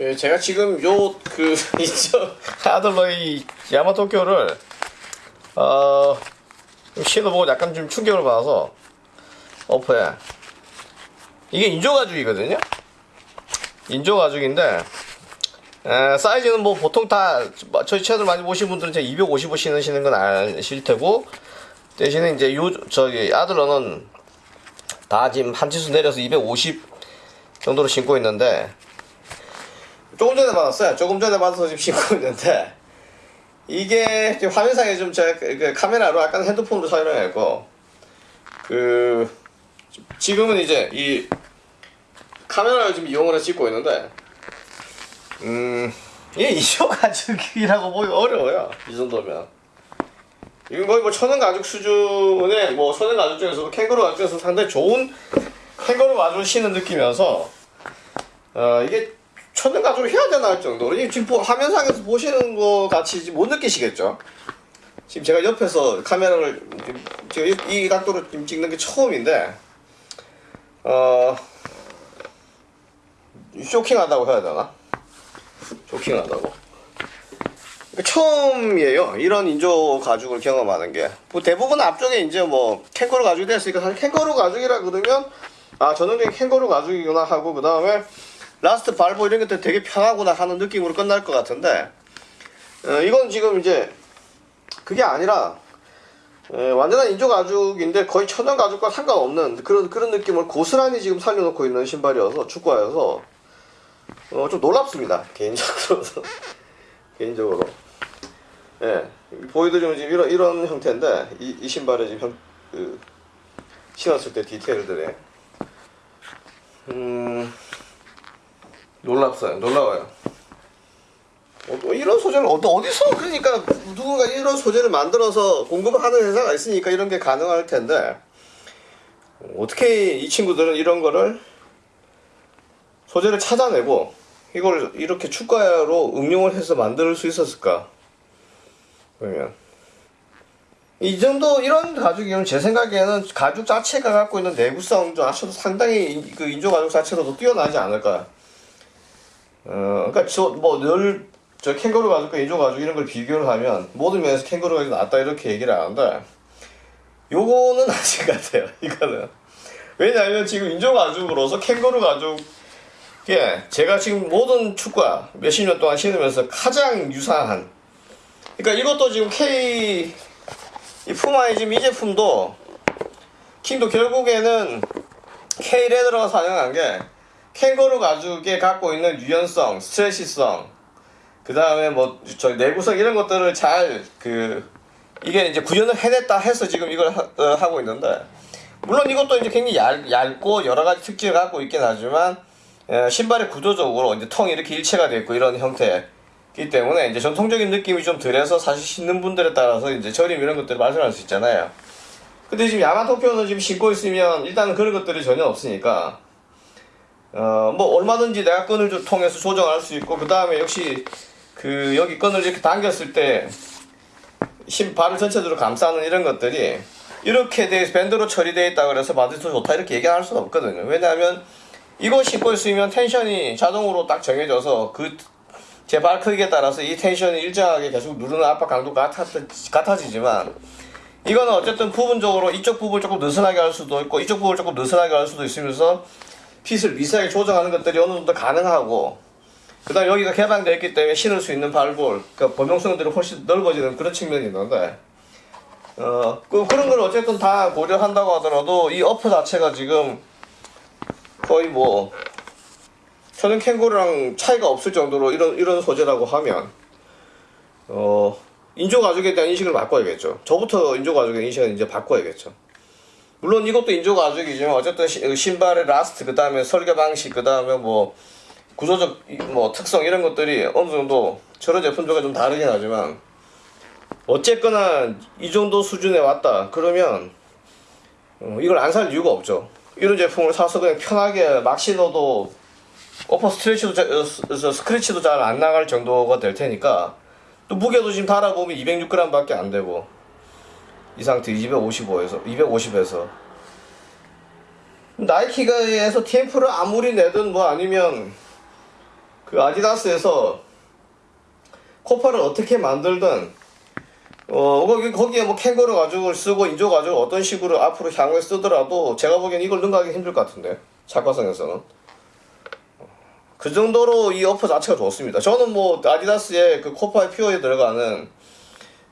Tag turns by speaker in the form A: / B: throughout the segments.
A: 예, 제가 지금 요 그 있죠 아들러이 야마토쿄를 어 신어보고 약간 좀 충격을 받아서 어퍼에 이게 인조 가죽이거든요. 인조 가죽인데 에, 사이즈는 뭐 보통 다 저희 채널 많이 보신 분들은 제 255 신으시는 건 아실 테고 대신에 이제 요 저기 아들러는 다 지금 한 치수 내려서 250 정도로 신고 있는데 조금 전에 받았어요. 조금 전에 받아서 지금 신고 있는데. 이게 지금 화면상에 좀 제가 그- 그 카메라로 약간 핸드폰으로 촬영했고 그 지금은 이제 이 카메라를 지금 이용을 해서 찍고 있는데 음 이게 이쇼 가죽이라고 보기 어려워요. 이 정도면. 이건 거의 뭐 천연 가죽 수준의 뭐 천연 가죽 중에서도 캥거루 가죽 중에서 상당히 좋은 캥거루 가죽을 신는 느낌이어서 어 이게 천연 가죽을 해야 되나 할 정도로 이 지금 보- 화면상에서 보시는 거 같이 못 느끼시겠죠 지금 제가 옆에서 카메라를 지금 이, 이 각도로 지금 찍는 게 처음인데 어 쇼킹하다고 해야 되나? 쇼킹하다고. 그러니까 처음이에요. 이런 인조 가죽을 경험하는 게. 뭐 대부분 앞쪽에 이제 뭐 캥거루 가죽이 됐으니까 사실 캥거루 가죽이라 그러면 아 전형적인 캥거루 가죽이구나 하고 그 다음에 last 발볼 이런 것들 되게 편하구나 하는 느낌으로 끝날 것 같은데 어, 이건 지금 이제 그게 아니라 에, 완전한 인조 가죽인데 거의 천연 가죽과 상관없는 그런 그런 느낌을 고스란히 지금 살려놓고 있는 신발이어서 축구화여서 어, 좀 놀랍습니다 개인적으로 개인적으로. 예 보여드리면 지금 이런 이런 형태인데 이, 이 신발의 지금 형, 그, 신었을 때 디테일들이 음 놀랍어요. 놀라워요. 어, 또 이런 소재를 어디, 어디서 그러니까 누군가 이런 소재를 만들어서 공급하는 회사가 있으니까 이런 게 가능할 텐데 어떻게 이 친구들은 이런 거를 소재를 찾아내고 이걸 이렇게 축가로 응용을 해서 만들 수 있었을까? 그러면 이 정도 이런 가죽이면 제 생각에는 가죽 자체가 갖고 있는 내구성 자체도 상당히 인- 그 인조 가죽 자체로도 뛰어나지 않을까 어, 그러니까 저뭐늘 저 캥거루 가죽과 인조 가죽 이런 걸 비교를 하면 모든 면에서 캥거루 가죽이 낫다 이렇게 얘기를 하는데 요거는 아닌 것 같아요 이거는. 왜냐하면 지금 인조 가죽으로서 캥거루 가죽에 제가 지금 모든 축구화 몇십 년 동안 신으면서 가장 유사한 그러니까 이것도 지금 K 이 푸마의 지금 이 제품도 킹도 결국에는 K 레더가 사용한 게 캥거루 가죽에 갖고 있는 유연성, 스트레시성, 그 다음에 뭐 저 내구성 이런 것들을 잘 그 이게 이제 구현을 해냈다 해서 지금 이걸 하, 고 있는데 물론 이것도 이제 굉장히 얇, 얇고 여러 가지 특징을 갖고 있긴 하지만 에, 신발의 구조적으로 이제 텅이 이렇게 일체가 되어 있고 이런 형태이기 때문에 이제 전통적인 느낌이 좀 덜해서 사실 신는 분들에 따라서 이제 저림 이런 것들을 발생할 수 있잖아요. 근데 지금 야마토표는 지금 신고 있으면 일단은 그런 것들이 전혀 없으니까 어 뭐 얼마든지 내가 끈을 좀 통해서 조정할 수 있고 그 다음에 역시 그 여기 끈을 이렇게 당겼을 때 신발을 전체적으로 감싸는 이런 것들이 이렇게 돼 밴드로 처리되어 있다 그래서 바디도 좋다 이렇게 얘기할 수는 없거든요. 왜냐하면 이거 신고 있으면 텐션이 자동으로 딱 정해져서 그 제 발 크기에 따라서 이 텐션이 일정하게 계속 누르는 압박 강도가 같아, 같아지지만 이거는 어쨌든 부분적으로 이쪽 부분을 조금 느슨하게 할 수도 있고 이쪽 부분을 조금 느슨하게 할 수도 있으면서 핏을 미세하게 조정하는 것들이 어느 정도 가능하고 그 다음 여기가 개방되어 있기 때문에 신을 수 있는 발볼 그러니까 범용성들이 훨씬 넓어지는 그런 측면이 있는데 어, 그, 그런 걸 어쨌든 다 고려한다고 하더라도 이 어퍼 자체가 지금 거의 뭐 천연 캥거루랑 차이가 없을 정도로 이런 이런 소재라고 하면 어 인조 가죽에 대한 인식을 바꿔야겠죠. 저부터 인조 가죽의 인식을 이제 바꿔야겠죠. 물론 이것도 인조 가죽이지만 어쨌든 시- 신발의 last 그 다음에 설계 방식 그 다음에 뭐 구조적 이- 뭐 특성 이런 것들이 어느 정도 저런 제품들과 좀 다르긴 하지만 어쨌거나 이 정도 수준에 왔다 그러면 어, 이걸 안 살 이유가 없죠. 이런 제품을 사서 그냥 편하게 막 신어도 upper stretch도 자- 어, 스크래치도 잘 안 나갈 정도가 될 테니까 또 무게도 지금 달아보면 206g밖에 안 되고 이 상태 255에서 250에서 나이키가에서 TMF를 아무리 내든 뭐 아니면 그 아디다스에서 코파를 어떻게 만들든 어 거기 거기에 뭐 캥거루 가죽을 쓰고 인조 가죽을 어떤 식으로 앞으로 향후에 쓰더라도 제가 보기엔 이걸 능가하기 힘들 것 같은데 작가성에서는 그 정도로 이 어퍼 자체가 좋습니다. 저는 뭐 아디다스의 그 코파의 퓨어에 들어가는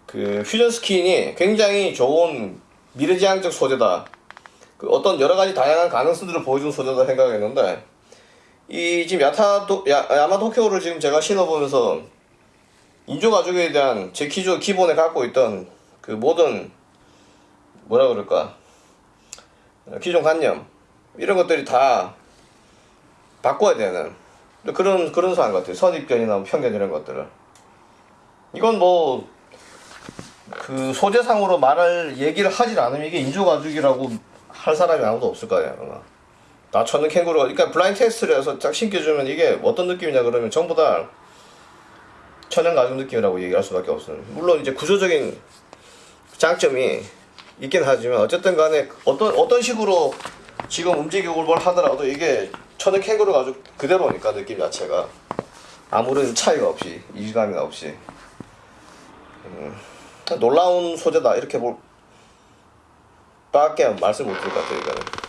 A: 그 퓨전 스킨이 굉장히 좋은 미래지향적 소재다. 그 어떤 여러 가지 다양한 가능성들을 보여준 소재다 생각했는데 이 지금 야타도 야, 야마 도쿄를 지금 제가 신어보면서 인조 가죽에 대한 제 기존 기본에 갖고 있던 그 모든 뭐라 그럴까? 어, 기존 관념 이런 것들이 다 바꿔야 되는 그런 그런 사람 같아요. 선입견이나 편견 이런 것들을. 이건 뭐 그 소재상으로 말할 얘기를 하질 않으면 이게 인조 가죽이라고 할 사람이 아무도 없을 거예요 아마. 나처는 캥거루가 그러니까 블라인드 테스트를 해서 딱 신겨주면 이게 어떤 느낌이냐 그러면 전부 다 천연 가죽 느낌이라고 얘기할 수밖에 없어요. 물론 이제 구조적인 장점이 있긴 하지만 어쨌든 간에 어떤 어떤 식으로 지금 움직이고 뭘 하더라도 이게 천연 캥거루 가죽 그대로니까 느낌 자체가 아무런 차이가 없이 이질감이 없이 음, 놀라운 소재다. 이렇게 볼 밖에 말씀 못 드릴 것 같아요 이거는